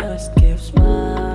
just gives my